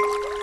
you.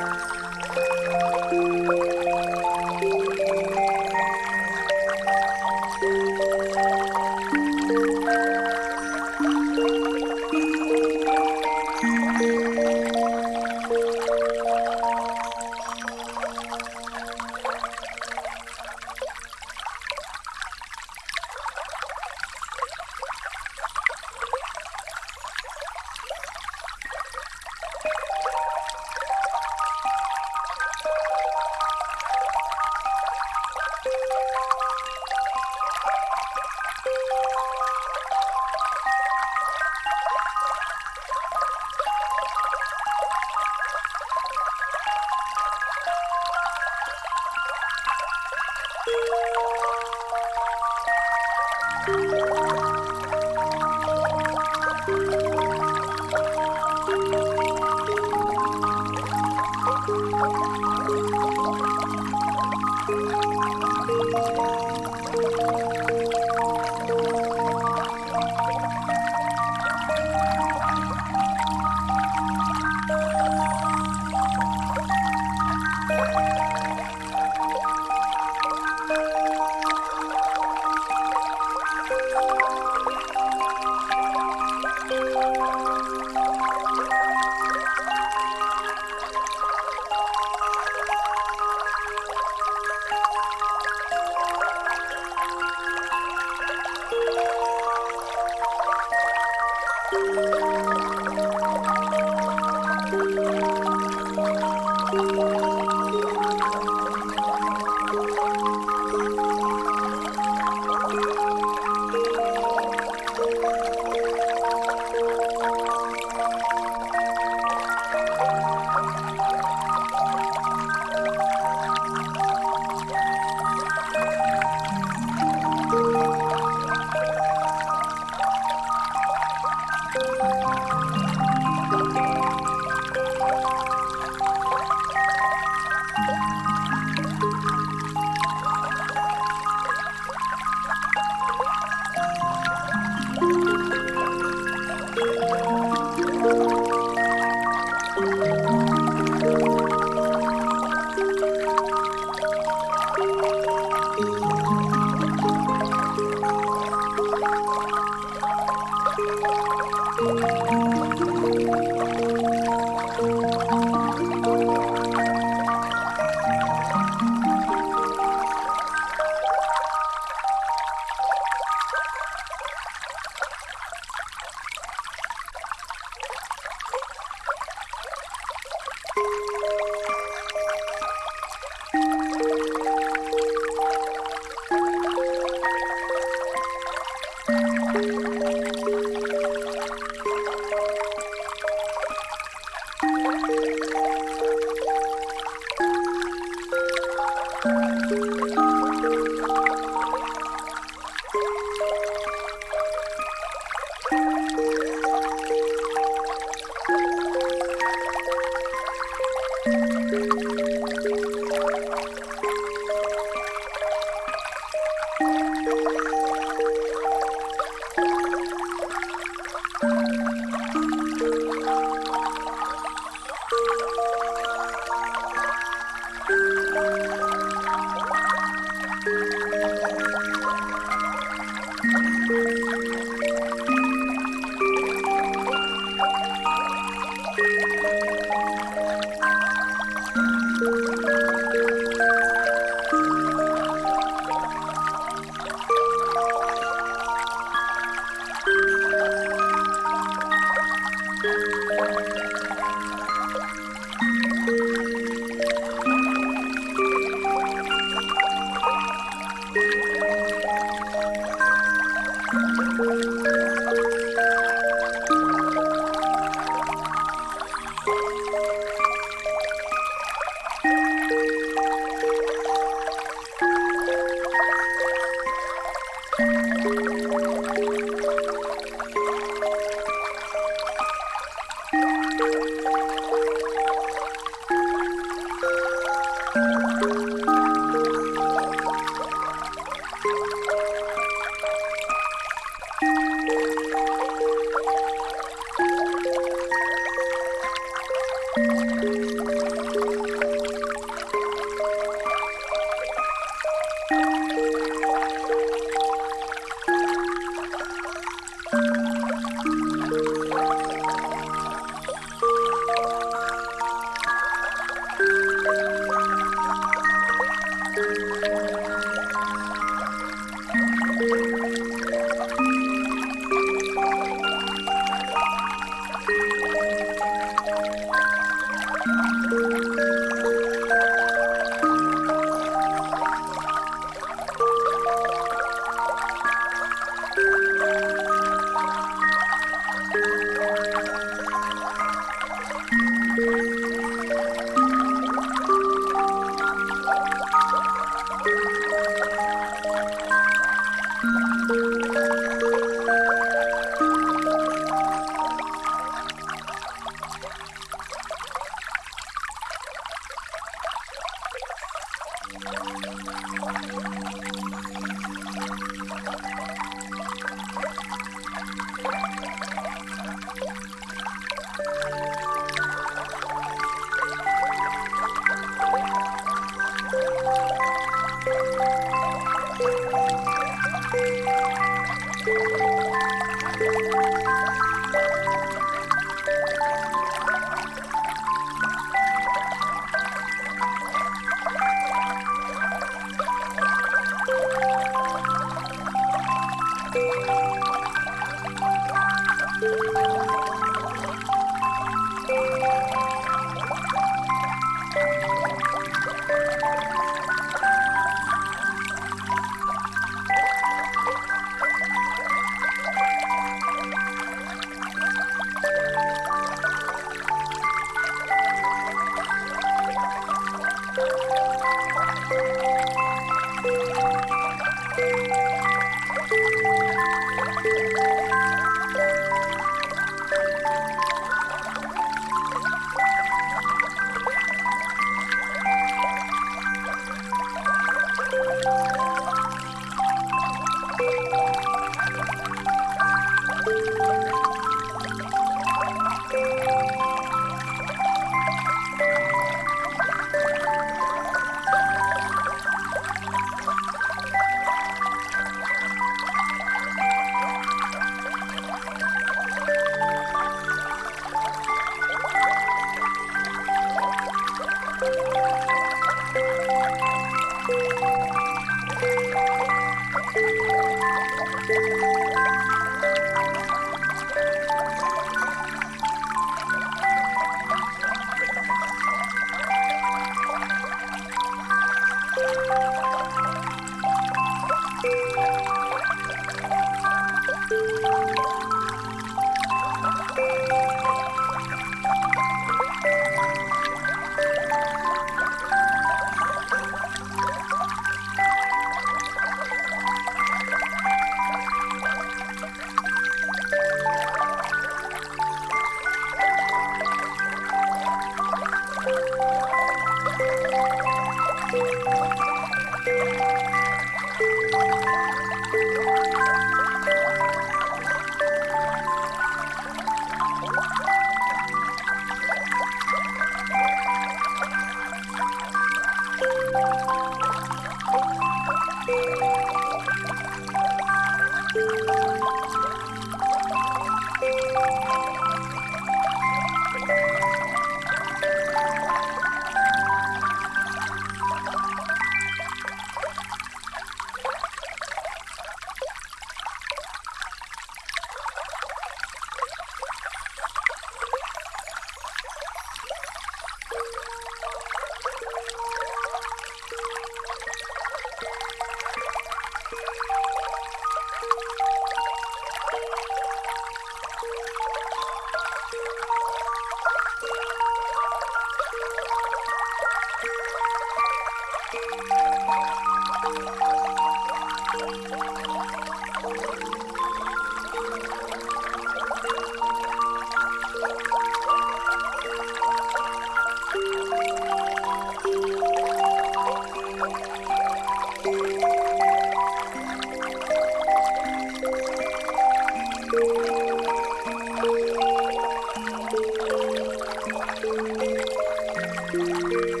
Música